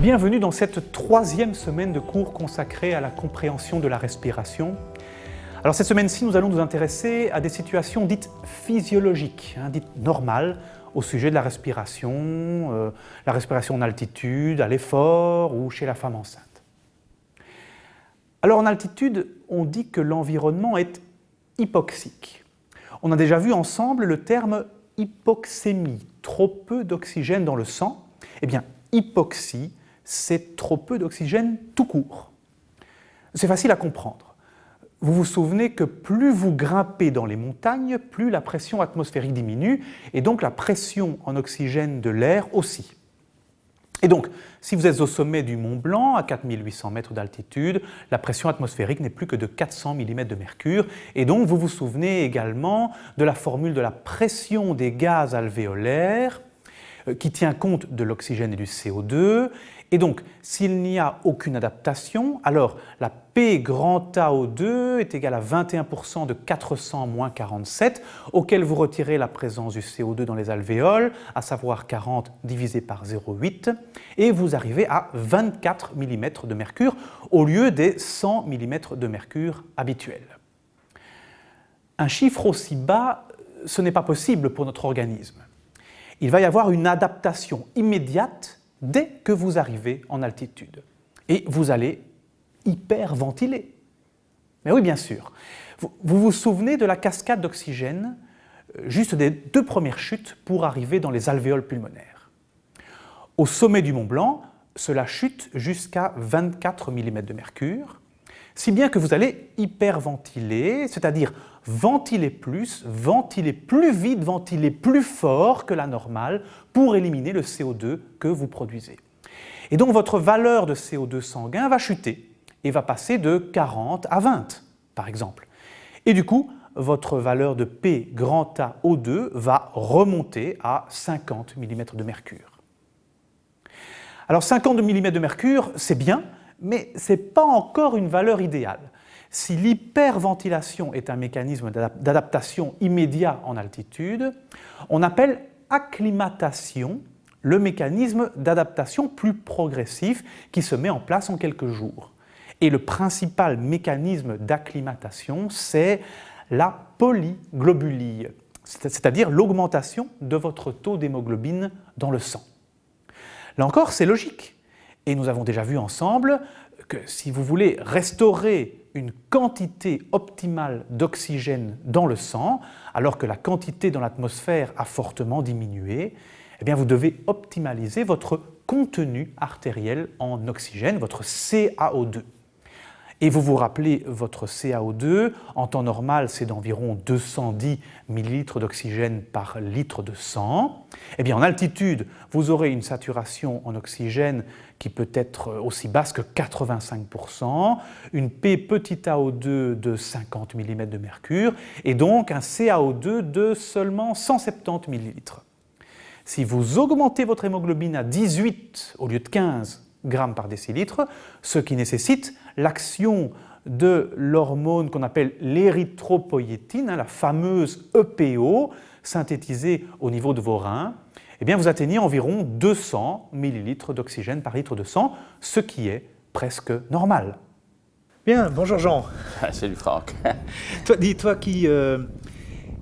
Bienvenue dans cette troisième semaine de cours consacrée à la compréhension de la respiration. Alors cette semaine-ci, nous allons nous intéresser à des situations dites physiologiques, hein, dites normales, au sujet de la respiration, euh, la respiration en altitude, à l'effort ou chez la femme enceinte. Alors en altitude, on dit que l'environnement est hypoxique. On a déjà vu ensemble le terme hypoxémie, trop peu d'oxygène dans le sang. Eh bien, hypoxie, c'est trop peu d'oxygène tout court. C'est facile à comprendre. Vous vous souvenez que plus vous grimpez dans les montagnes, plus la pression atmosphérique diminue, et donc la pression en oxygène de l'air aussi. Et donc, si vous êtes au sommet du Mont Blanc, à 4800 mètres d'altitude, la pression atmosphérique n'est plus que de 400 mm de mercure, et donc vous vous souvenez également de la formule de la pression des gaz alvéolaires, qui tient compte de l'oxygène et du CO2, et donc, s'il n'y a aucune adaptation, alors la P grand AO2 est égale à 21% de 400 moins 47, auquel vous retirez la présence du CO2 dans les alvéoles, à savoir 40 divisé par 0,8, et vous arrivez à 24 mm de mercure au lieu des 100 mm de mercure habituels. Un chiffre aussi bas, ce n'est pas possible pour notre organisme. Il va y avoir une adaptation immédiate dès que vous arrivez en altitude. Et vous allez hyperventiler. Mais oui, bien sûr. Vous vous souvenez de la cascade d'oxygène euh, juste des deux premières chutes pour arriver dans les alvéoles pulmonaires. Au sommet du Mont Blanc, cela chute jusqu'à 24 mm de mercure, si bien que vous allez hyperventiler, c'est-à-dire ventiler plus, ventiler plus vite, ventiler plus fort que la normale pour éliminer le CO2 que vous produisez. Et donc votre valeur de CO2 sanguin va chuter et va passer de 40 à 20 par exemple. Et du coup, votre valeur de P grand A O2 va remonter à 50 mm de mercure. Alors 50 mm de mercure, c'est bien, mais ce n'est pas encore une valeur idéale. Si l'hyperventilation est un mécanisme d'adaptation immédiat en altitude, on appelle acclimatation le mécanisme d'adaptation plus progressif qui se met en place en quelques jours. Et le principal mécanisme d'acclimatation, c'est la polyglobulie, c'est-à-dire l'augmentation de votre taux d'hémoglobine dans le sang. Là encore, c'est logique. Et nous avons déjà vu ensemble que si vous voulez restaurer une quantité optimale d'oxygène dans le sang, alors que la quantité dans l'atmosphère a fortement diminué, eh vous devez optimaliser votre contenu artériel en oxygène, votre CaO2. Et vous vous rappelez votre CaO2, en temps normal c'est d'environ 210 ml d'oxygène par litre de sang. Eh bien en altitude, vous aurez une saturation en oxygène qui peut être aussi basse que 85%, une P petit AO2 de 50 mm de mercure et donc un CaO2 de seulement 170 ml. Si vous augmentez votre hémoglobine à 18 au lieu de 15 grammes par décilitre, ce qui nécessite l'action de l'hormone qu'on appelle l'érythropoïétine, hein, la fameuse EPO, synthétisée au niveau de vos reins, eh bien vous atteignez environ 200 ml d'oxygène par litre de sang, ce qui est presque normal. Bien, bonjour Jean. Salut Franck. toi, dis-toi qui, euh,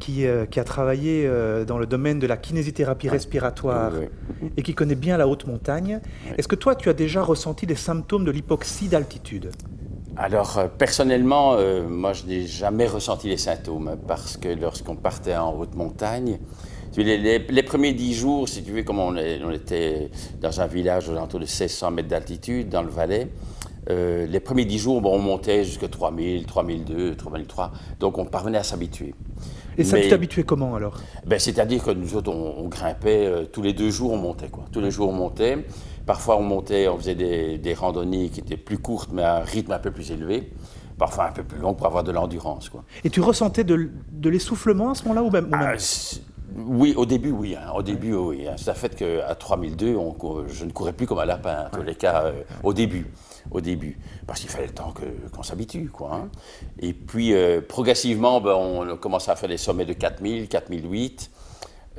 qui, euh, qui, a travaillé euh, dans le domaine de la kinésithérapie respiratoire et qui connaît bien la haute montagne. Est-ce que toi, tu as déjà ressenti des symptômes de l'hypoxie d'altitude? Alors, personnellement, moi, je n'ai jamais ressenti les symptômes parce que lorsqu'on partait en haute montagne, les, premiers dix jours, si tu veux, comme on, était dans un village aux alentours de 1600 mètres d'altitude, dans le Valais, euh, les premiers dix jours, bon, on montait jusqu'à 3000, 3002, 3003, donc on parvenait à s'habituer. Et ça, tu t'habituais comment alors? Ben, C'est-à-dire que nous autres, on, grimpait, euh, tous les deux jours on montait. Quoi. Tous les jours on montait. Parfois on montait, on faisait des, randonnées qui étaient plus courtes, mais à un rythme un peu plus élevé parfois un peu plus long pour avoir de l'endurance. Et tu ressentais de, l'essoufflement à ce moment-là ou même, ah, oui, au début, oui. Hein. Au début, oui. Hein. C'est fait qu'à 3002, on, je ne courais plus comme un lapin, en tous les cas, euh, au début. Au début. Parce qu'il fallait le temps qu'on s'habitue, quoi. Hein. Et puis, euh, progressivement, ben, on a commencé à faire des sommets de 4000, 4008.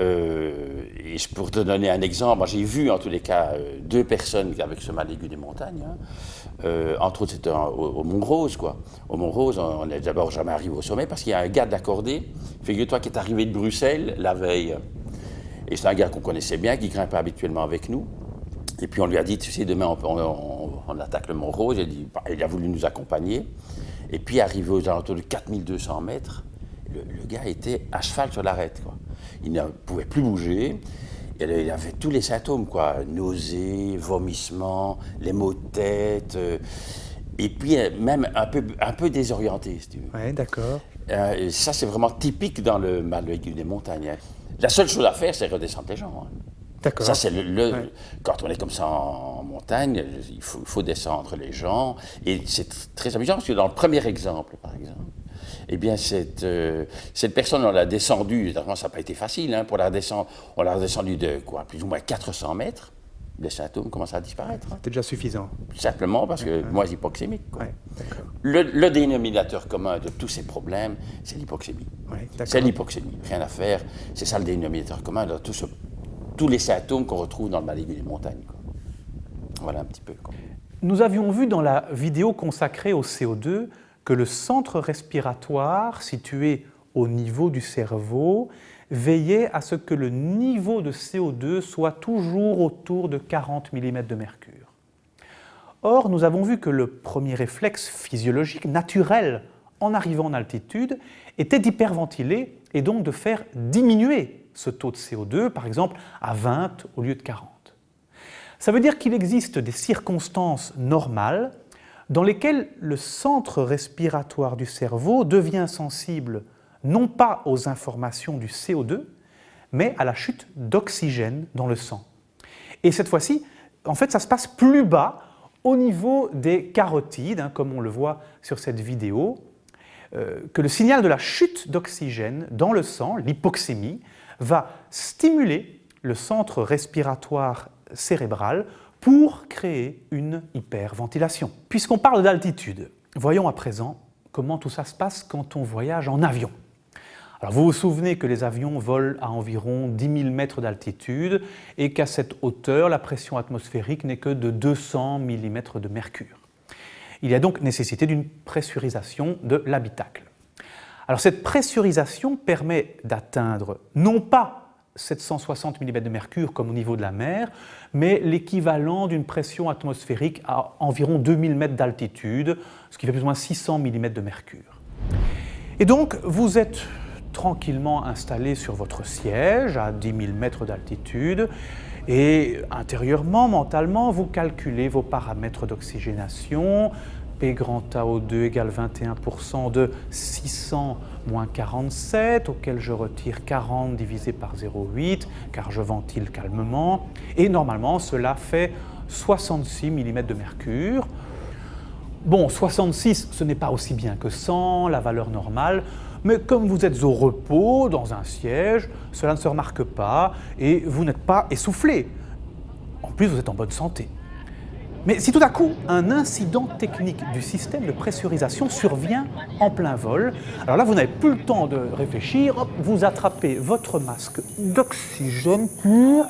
Euh, et pour te donner un exemple, j'ai vu en tous les cas euh, deux personnes avec ce mal aigu des montagnes. Hein. Euh, entre autres, c'était au, Mont-Rose, quoi. Au Mont-Rose, on n'est d'abord jamais arrivé au sommet parce qu'il y a un gars d'accordé, figure-toi, qui est arrivé de Bruxelles la veille. Et c'est un gars qu'on connaissait bien, qui grimpait habituellement avec nous. Et puis on lui a dit, tu sais, demain on, attaque le Mont-Rose. Bah, il, a voulu nous accompagner. Et puis arrivé aux alentours de 4200 mètres, le, gars était à cheval sur l'arête. Il ne pouvait plus bouger. Il avait tous les symptômes, quoi. Nausées, vomissements, les maux de tête. Euh, et puis euh, même un peu, un peu désorienté, si tu veux. Oui, d'accord. Euh, ça, c'est vraiment typique dans le mal des montagnes. Hein. La seule chose à faire, c'est redescendre les gens. Hein. D'accord. Ça, c'est le, Quand on est comme ça en montagne, il faut, il faut descendre les gens. Et c'est très amusant parce que dans le premier exemple, par exemple, eh bien, cette, euh, cette personne, on l'a descendue, évidemment, ça n'a pas été facile, hein, pour la descendre, on l'a redescendue de quoi, plus ou moins 400 mètres. Les symptômes commencent à disparaître. Hein. C'était déjà suffisant. Simplement parce que moi, hypoxémique. le, le, dénominateur commun de tous ces problèmes, c'est l'hypoxémie. c'est l'hypoxémie, rien à faire. C'est ça le dénominateur commun de tous les symptômes qu'on retrouve dans le mal des montagnes. Voilà un petit peu. Nous avions vu dans la vidéo consacrée au CO2 le centre respiratoire situé au niveau du cerveau veillait à ce que le niveau de CO2 soit toujours autour de 40 mm de mercure. Or, nous avons vu que le premier réflexe physiologique naturel en arrivant en altitude était d'hyperventiler et donc de faire diminuer ce taux de CO2, par exemple à 20 au lieu de 40. Ça veut dire qu'il existe des circonstances normales dans lesquelles le centre respiratoire du cerveau devient sensible non pas aux informations du CO2, mais à la chute d'oxygène dans le sang. Et cette fois-ci, en fait, ça se passe plus bas au niveau des carotides, hein, comme on le voit sur cette vidéo, euh, que le signal de la chute d'oxygène dans le sang, l'hypoxémie, va stimuler le centre respiratoire cérébral pour créer une hyperventilation. Puisqu'on parle d'altitude, voyons à présent comment tout ça se passe quand on voyage en avion. Alors vous vous souvenez que les avions volent à environ 10 000 mètres d'altitude et qu'à cette hauteur, la pression atmosphérique n'est que de 200 mm de mercure. Il y a donc nécessité d'une pressurisation de l'habitacle. Alors cette pressurisation permet d'atteindre non pas 760 mm de mercure comme au niveau de la mer, mais l'équivalent d'une pression atmosphérique à environ 2000 mètres d'altitude, ce qui fait plus ou moins 600 mm de mercure. Et donc, vous êtes tranquillement installé sur votre siège à 10 000 mètres d'altitude et intérieurement, mentalement, vous calculez vos paramètres d'oxygénation, P grand AO2 égale 21% de 600 moins 47, auquel je retire 40 divisé par 0,8, car je ventile calmement. Et normalement, cela fait 66 mm de mercure. Bon, 66, ce n'est pas aussi bien que 100, la valeur normale, mais comme vous êtes au repos, dans un siège, cela ne se remarque pas et vous n'êtes pas essoufflé. En plus, vous êtes en bonne santé. Mais si tout à coup un incident technique du système de pressurisation survient en plein vol, alors là vous n'avez plus le temps de réfléchir, vous attrapez votre masque d'oxygène pur,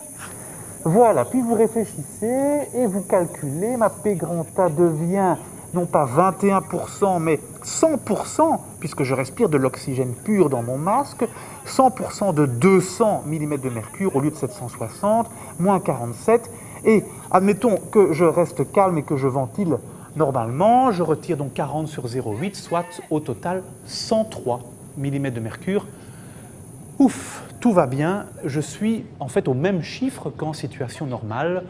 voilà, puis vous réfléchissez et vous calculez, ma P A devient non pas 21% mais 100% puisque je respire de l'oxygène pur dans mon masque, 100% de 200 mm de mercure au lieu de 760, moins 47, et admettons que je reste calme et que je ventile normalement, je retire donc 40 sur 0,8, soit au total 103 mm de mercure. Ouf, tout va bien, je suis en fait au même chiffre qu'en situation normale.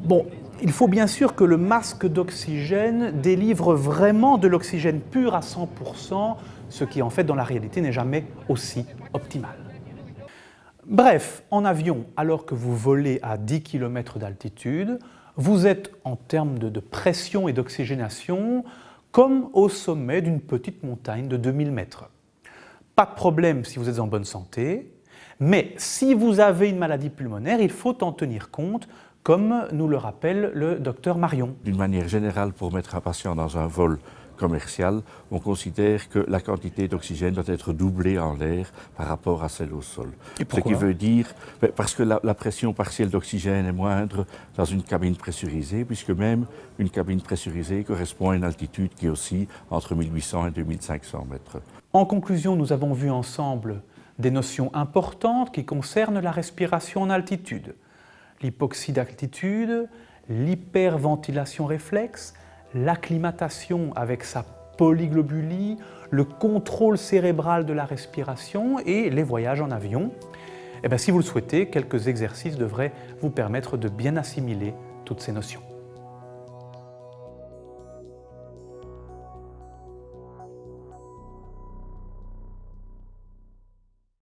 Bon, il faut bien sûr que le masque d'oxygène délivre vraiment de l'oxygène pur à 100%, ce qui en fait dans la réalité n'est jamais aussi optimal. Bref, en avion, alors que vous volez à 10 km d'altitude, vous êtes en termes de, pression et d'oxygénation comme au sommet d'une petite montagne de 2000 mètres. Pas de problème si vous êtes en bonne santé, mais si vous avez une maladie pulmonaire, il faut en tenir compte, comme nous le rappelle le docteur Marion. D'une manière générale, pour mettre un patient dans un vol commercial, on considère que la quantité d'oxygène doit être doublée en l'air par rapport à celle au sol. Ce qui veut dire, ben, parce que la, pression partielle d'oxygène est moindre dans une cabine pressurisée, puisque même une cabine pressurisée correspond à une altitude qui est aussi entre 1800 et 2500 mètres. En conclusion, nous avons vu ensemble des notions importantes qui concernent la respiration en altitude. L'hypoxie d'altitude, l'hyperventilation réflexe, l'acclimatation avec sa polyglobulie, le contrôle cérébral de la respiration et les voyages en avion. Eh bien, si vous le souhaitez, quelques exercices devraient vous permettre de bien assimiler toutes ces notions.